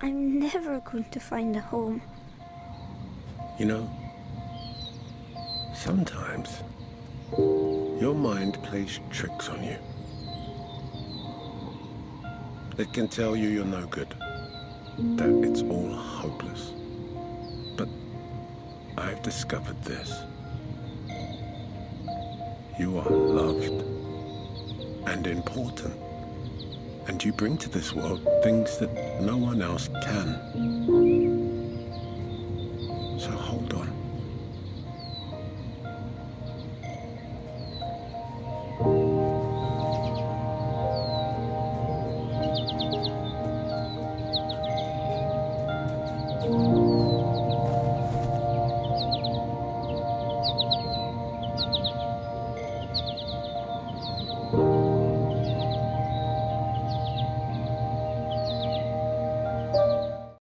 I'm never going to find a home. You know, sometimes your mind plays tricks on you. It can tell you you're no good, that it's all hopeless. But I've discovered this. You are loved and important you bring to this world things that no one else can. So hold on.